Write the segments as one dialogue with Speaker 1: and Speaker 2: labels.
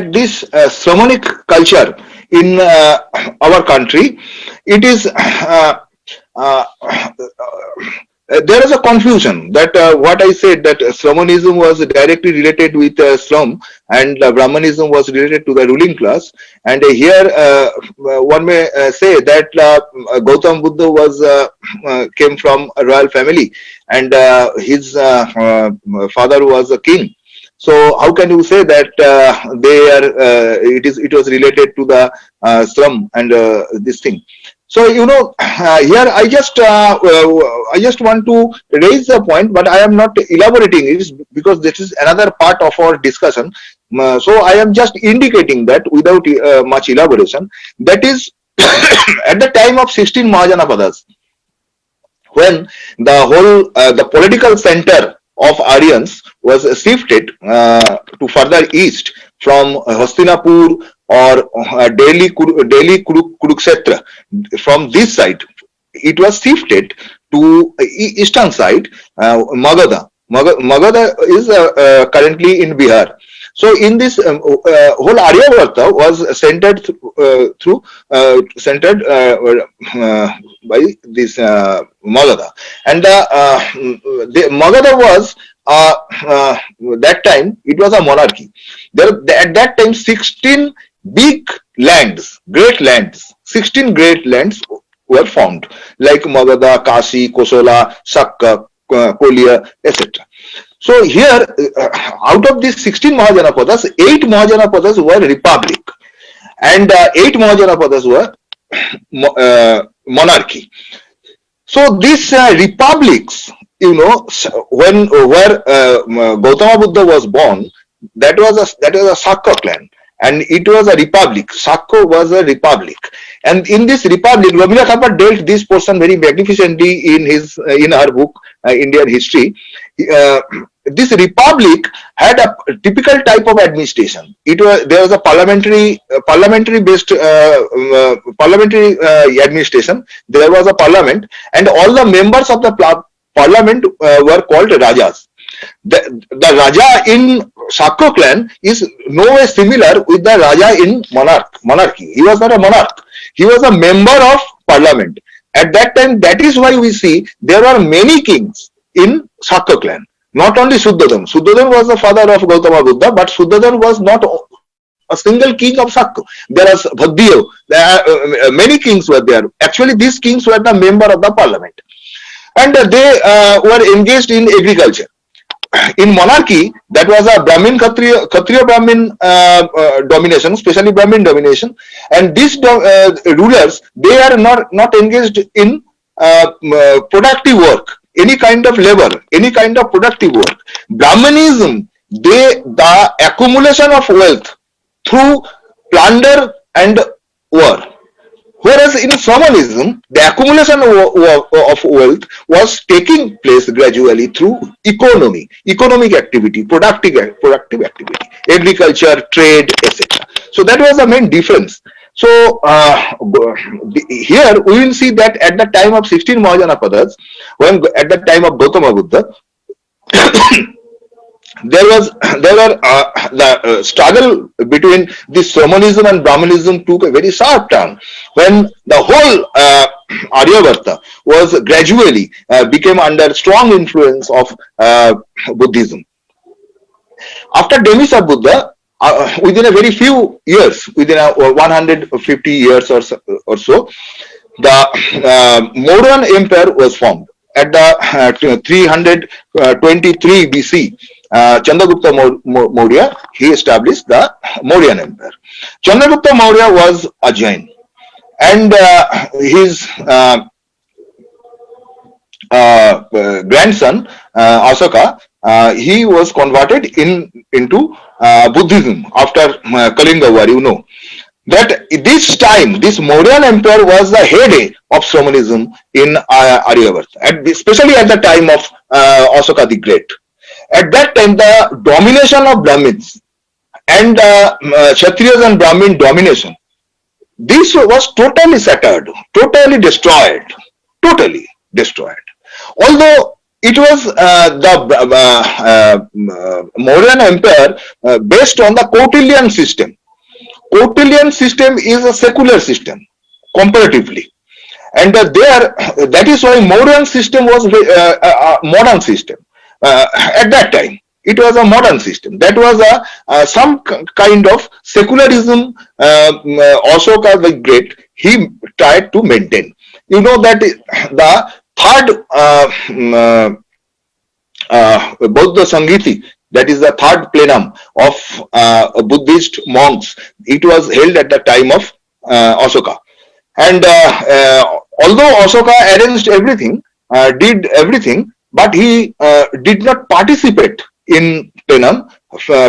Speaker 1: this uh, culture in uh, our country, it is uh, uh, uh, there is a confusion that uh, what I said that Sramanism was directly related with uh, Sram and uh, Brahmanism was related to the ruling class. And here one may say that Gautam Buddha was came from a royal family and his father was a king. So how can you say that uh, they are? Uh, it is. It was related to the uh, Sram and this thing. So you know, here I just I just want to raise the point, but I am not elaborating it because this is another part of our discussion. so I am just indicating that without much elaboration. That is at the time of 16 Mahajanapadas, when the whole uh, the political center of Aryans was shifted uh, to further east from Hastinapur or uh, Delhi, Delhi Kurukshetra. From this side, it was shifted to eastern side, uh, Magadha. Magadha is uh, uh, currently in Bihar. So in this um, uh, whole Aryavarta was centered uh, through uh, centered uh, by this Magadha, and the, Magadha was that time it was a monarchy. There at that time 16 big lands, great lands, 16 great lands were formed like Magadha, Kasi, Kosala, Sakka, Kolia, etc. So here, uh, out of these 16 Mahajanapadas, 8 Mahajanapadas were republic and uh, 8 Mahajanapadas were uh, monarchy. So these uh, republics, you know, when where uh, Gautama Buddha was born, that was a that was a Sakka clan and it was a republic. Sakko was a republic, and in this republic, Rabindranath Thapar dealt this portion very magnificently in his uh, in her book uh, Indian History. Uh, this republic had a typical type of administration. It was there was a parliamentary uh, parliamentary based uh, uh, parliamentary administration. There was a parliament, and all the members of the parliament were called rajas the, the Raja in Sakko clan is no way similar with the Raja in monarch, monarchy. He was not a monarch. He was a member of parliament. At that time, that is why we see there are many kings in Sakka clan. Not only Suddhadan. Suddhadan was the father of Gautama Buddha, but Suddhadan was not a single king of Sakka. There are, uh, uh, many kings were there. Actually, these kings were the member of the parliament. And uh, they uh, were engaged in agriculture in monarchy, that was a Brahmin Kshatriya, Kshatriya Brahmin uh, uh, domination, especially Brahmin domination, and these uh, rulers they are not not engaged in productive work, any kind of labor, any kind of productive work. Brahmanism, they the accumulation of wealth through plunder and war Whereas in Sramanism, the accumulation of wealth was taking place gradually through economy, economic activity, productive, productive activity, agriculture, trade, etc. So that was the main difference. So uh, here we will see that at the time of 16 Mahajanapadas, when at the time of Gautama Buddha, there was there were uh, the uh, struggle between the Sramanism and Brahmanism took a very sharp turn when the whole uh, Aryavarta was gradually uh, became under strong influence of uh, Buddhism. After demise of Buddha, uh, within a very few years, within a, 150 years or so, or so the Mauryan Empire was formed at the 323 BC uh, Chandragupta Maurya, he established the Mauryan Empire. Chandragupta Maurya was a Jain and uh, his uh, uh, uh grandson uh, he was converted in into Buddhism after Kalinga War, you know. That this time, this Mauryan Empire was the heyday of Sramanism in uh, Aryavarta, especially at the time of Asoka the Great. At that time, the domination of Brahmins and uh, uh, Kshatriyas and Brahmin domination, this was totally shattered, totally destroyed, totally destroyed. Although it was uh, the uh, uh, Mauryan Empire uh, based on the Kautilyan system. Kautilyan system is a secular system comparatively. And uh, there, that is why Mauryan system was uh, a modern system at that time. It was a modern system. That was a some kind of secularism. Ashoka the Great he tried to maintain. You know that the third uh, mm, uh, uh, Buddha Sanghiti, that is the third plenum of Buddhist monks. It was held at the time of Ashoka. And although Ashoka arranged everything, did everything, but he did not participate in plenum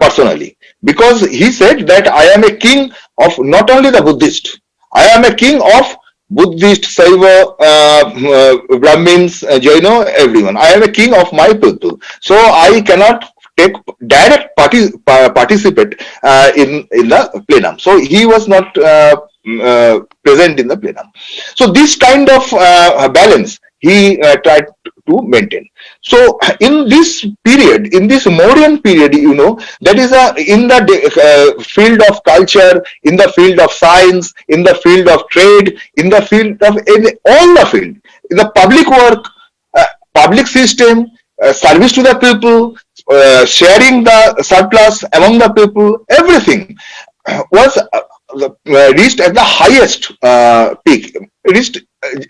Speaker 1: personally because he said that I am a king of not only the Buddhist, I am a king of Buddhist, Saiva, uh, uh, Brahmins, uh, Jaino, everyone. I am a king of my people. So I cannot take direct party, participate uh, in, in the plenum. So he was not uh, uh, present in the plenum. So this kind of balance he tried to maintain. So in this period, in this Mauryan period, you know, that is a in the uh, field of culture, in the field of science, in the field of trade, in the field of in all the field, in the public work, uh, public system, uh, service to the people, uh, sharing the surplus among the people, everything was uh, uh, reached at the highest peak, reached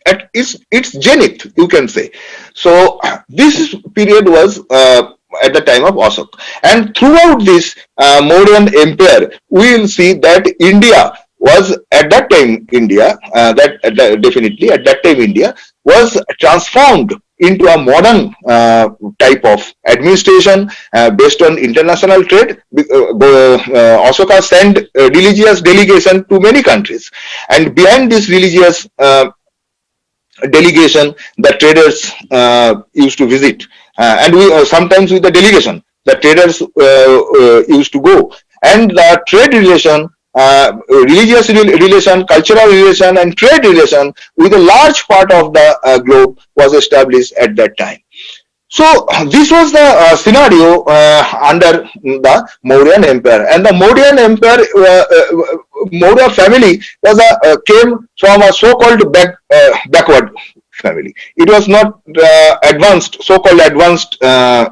Speaker 1: at its its zenith, you can say. So this period was uh, at the time of Ashok. And throughout this uh, Mauryan empire, we will see that India was at that time India, uh, that, that definitely at that time India was transformed into a modern uh, type of administration uh, based on international trade. Uh, uh Ashoka sent religious delegation to many countries. And behind this religious uh, delegation the traders uh, used to visit. Uh, and we uh, sometimes with the delegation the traders used to go. And the trade relation uh, religious relation, cultural relation, and trade relation with a large part of the uh, globe was established at that time. So this was the uh, scenario under the Mauryan Empire, and the Mauryan Empire, Maurya family was a came from a so-called back backward family. It was not advanced, so-called advanced uh,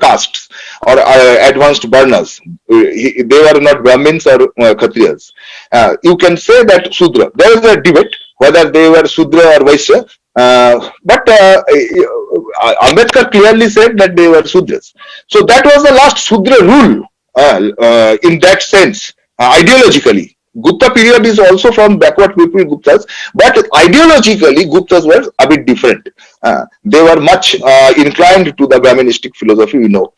Speaker 1: castes or uh, advanced varnas. they were not Brahmins or uh, Kshatriyas. Uh, you can say that Sudra. There is a debate whether they were Sudra or Vaishya. Uh, but uh, Ambedkar clearly said that they were Sudras. So that was the last Sudra rule in that sense, ideologically. Gupta period is also from backward people Guptas, but ideologically Guptas were a bit different. Uh, they were much uh, inclined to the Brahmanistic philosophy, we know.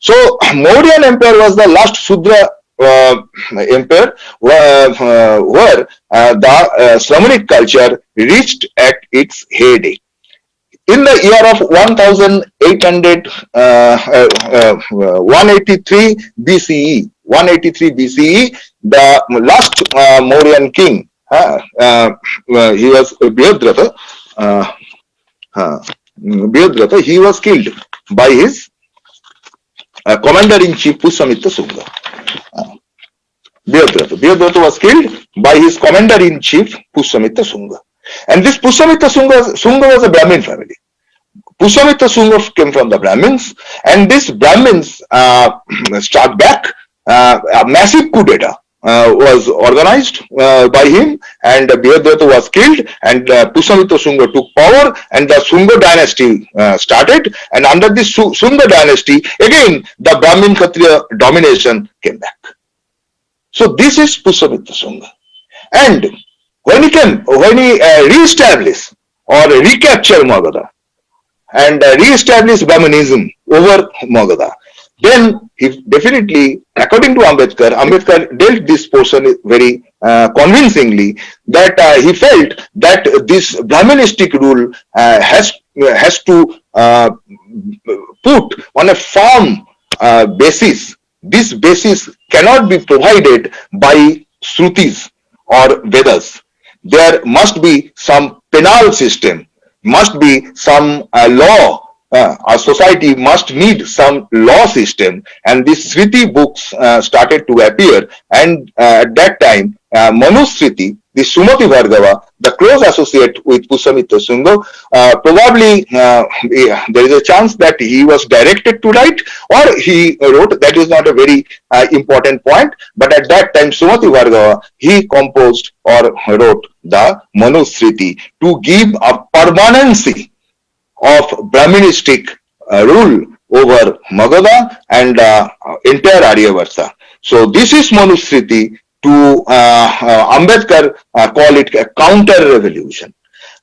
Speaker 1: So Mauryan Empire was the last Sudra uh, empire uh, where uh, the uh, Sramanic culture reached at its heyday. In the year of 1800, 183 BCE, 183 BCE, the last uh, Mauryan king, uh, uh, he was Brihadratha, uh, uh, he was killed by his uh, commander-in-chief Pushyamitra Sunga. Uh, Brihadratha. was killed by his commander-in-chief Pushyamitra Sunga. And this Pushyamitra Sunga, Shunga was a Brahmin family. Pushyamitra Sunga came from the Brahmins, and these Brahmins uh, back a massive coup d'etat uh, was organized uh, by him and Brihadratha was killed and uh, Shunga took power and the Sunga dynasty uh, started and under this Sunga dynasty again the Brahmin Kshatriya domination came back. So this is Pushyamitra Sunga and when he came, when he uh, re-established or recaptured Magadha and uh, re-established Brahmanism over Magadha, then he definitely, according to Ambedkar, Ambedkar dealt this portion very uh, convincingly that uh, he felt that this Brahmanistic rule uh, has has to uh, put on a firm uh, basis. This basis cannot be provided by Shrutis or Vedas. There must be some penal system, must be some uh, law uh, our society must need some law system and these Sriti books uh, started to appear and uh, at that time uh, Manu Sriti, the Sumati Bhargava, the close associate with Pusamitra Sungha, uh, probably uh, yeah, there is a chance that he was directed to write or he wrote, that is not a very uh, important point, but at that time Sumati Bhargava, he composed or wrote the Manu Sriti to give a permanency of Brahministic uh, rule over Magadha and uh, entire Aryavarta. So this is Manusriti to uh, uh, Ambedkar uh, call it a counter revolution.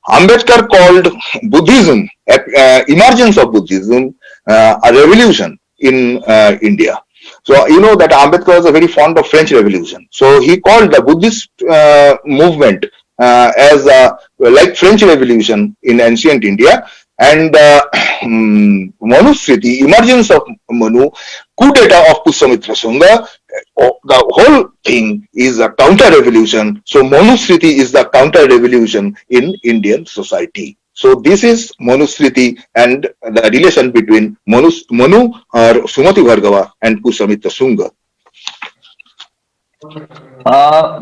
Speaker 1: Ambedkar called Buddhism, uh, emergence of Buddhism, uh, a revolution in uh, India. So you know that Ambedkar was a very fond of French Revolution. So he called the Buddhist uh, movement uh, as a, like French Revolution in ancient India and uh, um, Manusriti, emergence of Manu, coup d'etat of Pussamitra Sangha, uh, the whole thing is a counter revolution. So Manusriti is the counter revolution in Indian society. So this is Manusriti and the relation between Manu, Manu or Sumati Bhargava and Pussamitra Sangha.
Speaker 2: Uh,